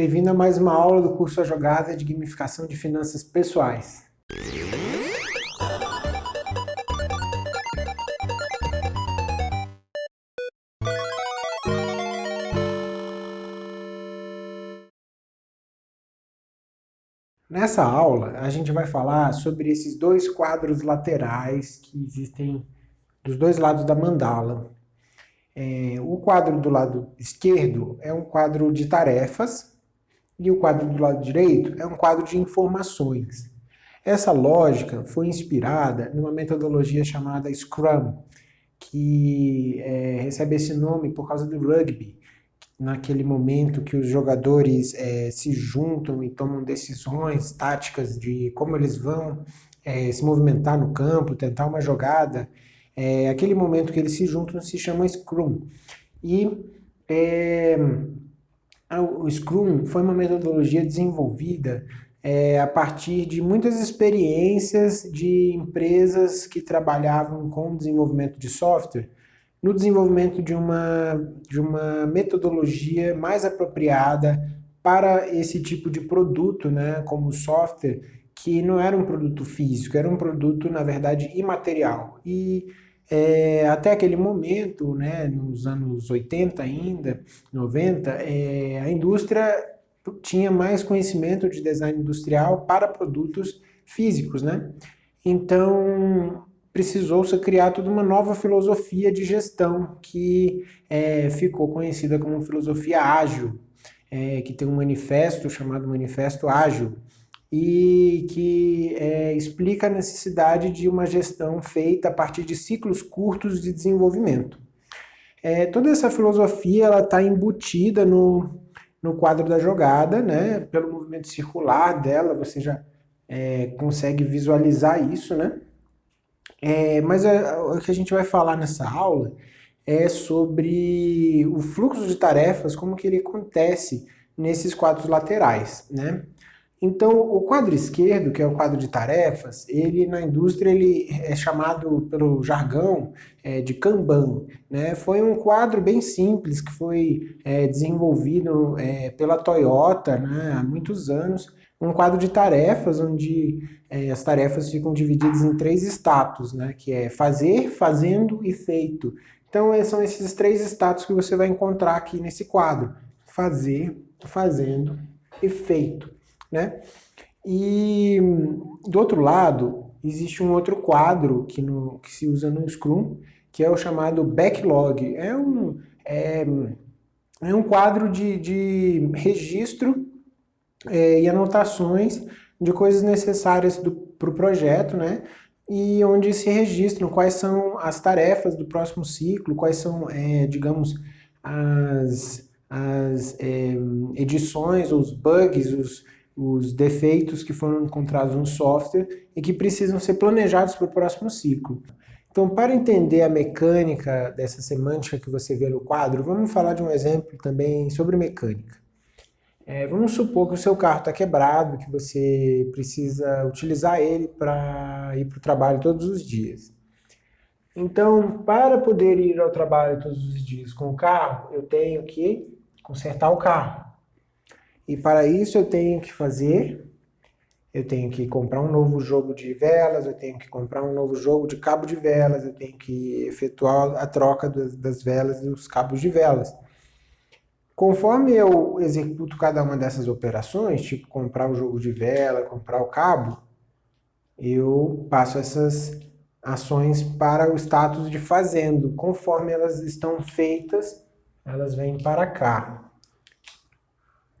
Bem-vindo a mais uma aula do curso A Jogada de Gamificação de Finanças Pessoais. Nessa aula, a gente vai falar sobre esses dois quadros laterais que existem dos dois lados da mandala. É, o quadro do lado esquerdo é um quadro de tarefas, e o quadro do lado direito é um quadro de informações. Essa lógica foi inspirada numa metodologia chamada Scrum, que é, recebe esse nome por causa do rugby, naquele momento que os jogadores é, se juntam e tomam decisões táticas de como eles vão é, se movimentar no campo, tentar uma jogada, é, aquele momento que eles se juntam se chama Scrum. E é, o Scrum foi uma metodologia desenvolvida é, a partir de muitas experiências de empresas que trabalhavam com desenvolvimento de software, no desenvolvimento de uma, de uma metodologia mais apropriada para esse tipo de produto, né, como software, que não era um produto físico, era um produto, na verdade, imaterial. E é, até aquele momento, né, nos anos 80 ainda, 90, é, a indústria tinha mais conhecimento de design industrial para produtos físicos, né? Então, precisou-se criar toda uma nova filosofia de gestão que é, ficou conhecida como filosofia ágil, é, que tem um manifesto chamado Manifesto Ágil, e que é, explica a necessidade de uma gestão feita a partir de ciclos curtos de desenvolvimento. É, toda essa filosofia está embutida no, no quadro da jogada, né? pelo movimento circular dela, você já é, consegue visualizar isso, né? É, mas a, o que a gente vai falar nessa aula é sobre o fluxo de tarefas, como que ele acontece nesses quadros laterais, né? Então, o quadro esquerdo, que é o quadro de tarefas, ele na indústria ele é chamado pelo jargão é, de Kanban. Né? Foi um quadro bem simples que foi é, desenvolvido é, pela Toyota né, há muitos anos. Um quadro de tarefas onde é, as tarefas ficam divididas em três status, né, que é fazer, fazendo e feito. Então, são esses três status que você vai encontrar aqui nesse quadro. Fazer, fazendo e feito né? E do outro lado, existe um outro quadro que, no, que se usa no Scrum, que é o chamado backlog. É um, é, é um quadro de, de registro é, e anotações de coisas necessárias para o pro projeto, né? E onde se registram quais são as tarefas do próximo ciclo, quais são, é, digamos, as, as é, edições, os bugs, os, os defeitos que foram encontrados no software e que precisam ser planejados para o próximo ciclo. Então, para entender a mecânica dessa semântica que você vê no quadro, vamos falar de um exemplo também sobre mecânica. É, vamos supor que o seu carro está quebrado, que você precisa utilizar ele para ir para o trabalho todos os dias. Então, para poder ir ao trabalho todos os dias com o carro, eu tenho que consertar o carro. E para isso eu tenho que fazer, eu tenho que comprar um novo jogo de velas, eu tenho que comprar um novo jogo de cabo de velas, eu tenho que efetuar a troca das, das velas e dos cabos de velas. Conforme eu executo cada uma dessas operações, tipo comprar o jogo de vela, comprar o cabo, eu passo essas ações para o status de fazendo. Conforme elas estão feitas, elas vêm para cá.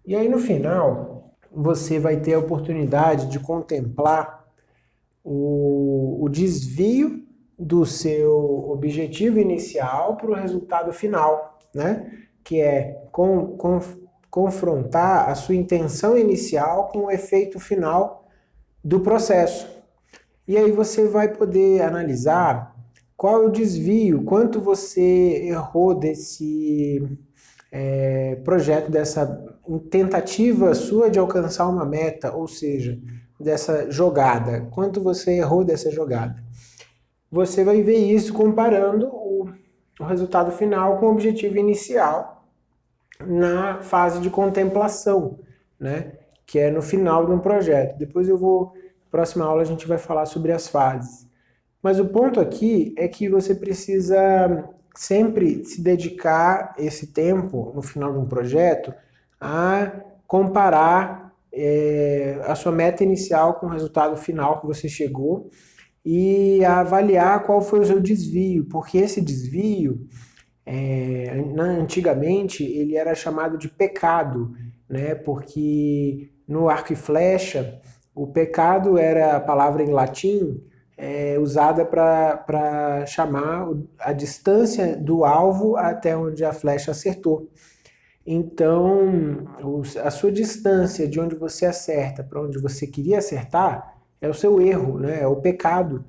E aí no final, você vai ter a oportunidade de contemplar o, o desvio do seu objetivo inicial para o resultado final, né? que é com, com, confrontar a sua intenção inicial com o efeito final do processo. E aí você vai poder analisar qual é o desvio, quanto você errou desse é, projeto, dessa tentativa sua de alcançar uma meta, ou seja, dessa jogada, quanto você errou dessa jogada. Você vai ver isso comparando o, o resultado final com o objetivo inicial na fase de contemplação, né? que é no final de um projeto. Depois eu vou, próxima aula a gente vai falar sobre as fases. Mas o ponto aqui é que você precisa sempre se dedicar esse tempo, no final de um projeto, a comparar é, a sua meta inicial com o resultado final que você chegou e a avaliar qual foi o seu desvio, porque esse desvio, é, antigamente, ele era chamado de pecado, né? porque no arco e flecha, o pecado era a palavra em latim é, usada para chamar a distância do alvo até onde a flecha acertou. Então, a sua distância de onde você acerta para onde você queria acertar é o seu erro, né? é o pecado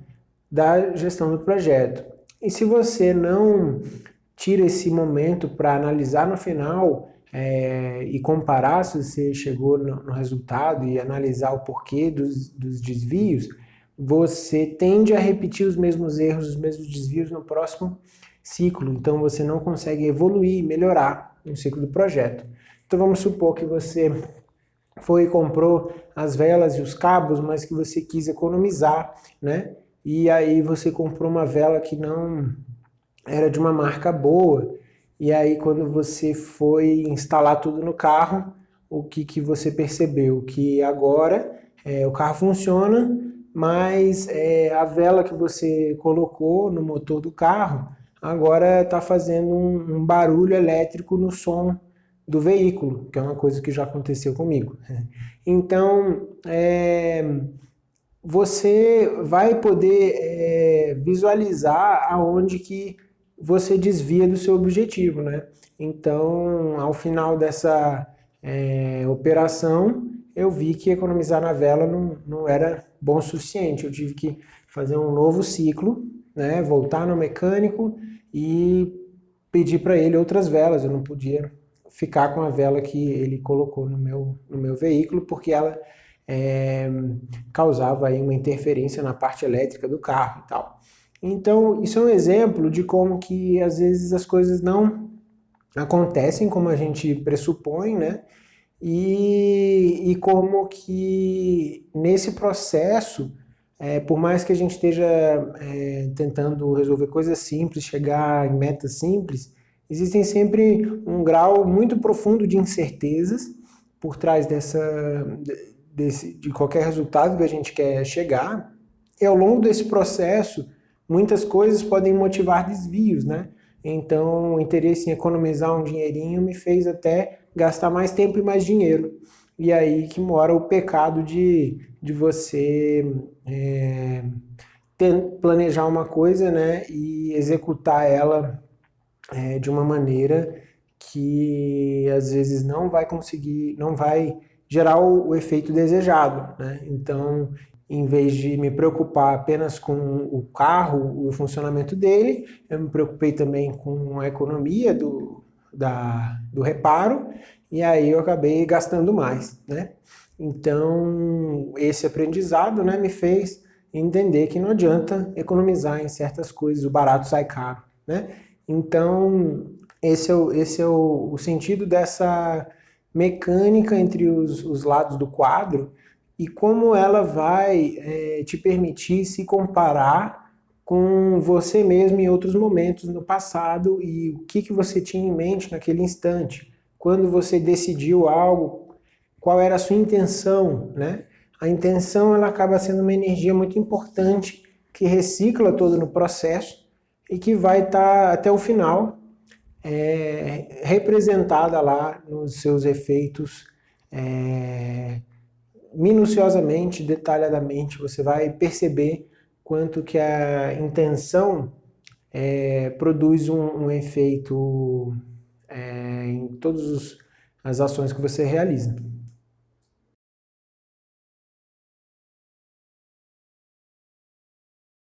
da gestão do projeto. E se você não tira esse momento para analisar no final é, e comparar se você chegou no, no, resultado e analisar o porquê dos, dos desvios, você tende a repetir os mesmos erros, os mesmos desvios no próximo ciclo. Então você não consegue evoluir, melhorar no ciclo do projeto. Então vamos supor que você foi e comprou as velas e os cabos, mas que você quis economizar, né? E aí você comprou uma vela que não era de uma marca boa, e aí quando você foi instalar tudo no carro, o que, que você percebeu? Que agora é, o carro funciona, mas é, a vela que você colocou no motor do carro agora está fazendo um, um barulho elétrico no som do veículo, que é uma coisa que já aconteceu comigo. Então, é, você vai poder é, visualizar aonde que você desvia do seu objetivo, né? Então, ao final dessa é, operação, eu vi que economizar na vela não, não era bom o suficiente. Eu tive que fazer um novo ciclo, né? voltar no mecânico e pedir para ele outras velas. Eu não podia ficar com a vela que ele colocou no meu, no meu veículo, porque ela é, causava aí uma interferência na parte elétrica do carro e tal. Então, isso é um exemplo de como que às vezes as coisas não acontecem como a gente pressupõe, né? E, e como que nesse processo, é, por mais que a gente esteja é, tentando resolver coisas simples, chegar em metas simples, existem sempre um grau muito profundo de incertezas por trás dessa, desse, de qualquer resultado que a gente quer chegar. E ao longo desse processo, muitas coisas podem motivar desvios, né? Então, o interesse em economizar um dinheirinho me fez até gastar mais tempo e mais dinheiro. E aí que mora o pecado de, de você é, ter, planejar uma coisa né, e executar ela é, de uma maneira que às vezes não vai conseguir, não vai gerar o, o efeito desejado. Né? Então, em vez de me preocupar apenas com o carro, o funcionamento dele, eu me preocupei também com a economia do, da, do reparo, e aí eu acabei gastando mais, né? Então, esse aprendizado né, me fez entender que não adianta economizar em certas coisas, o barato sai caro, né? Então, esse é o, esse é o, o sentido dessa mecânica entre os, os lados do quadro, e como ela vai é, te permitir se comparar com você mesmo em outros momentos no passado e o que, que você tinha em mente naquele instante. Quando você decidiu algo, qual era a sua intenção, né? A intenção ela acaba sendo uma energia muito importante que recicla todo no processo e que vai estar tá, até o final é, representada lá nos seus efeitos é, minuciosamente, detalhadamente, você vai perceber quanto que a intenção é, produz um, um efeito é, em todas as ações que você realiza.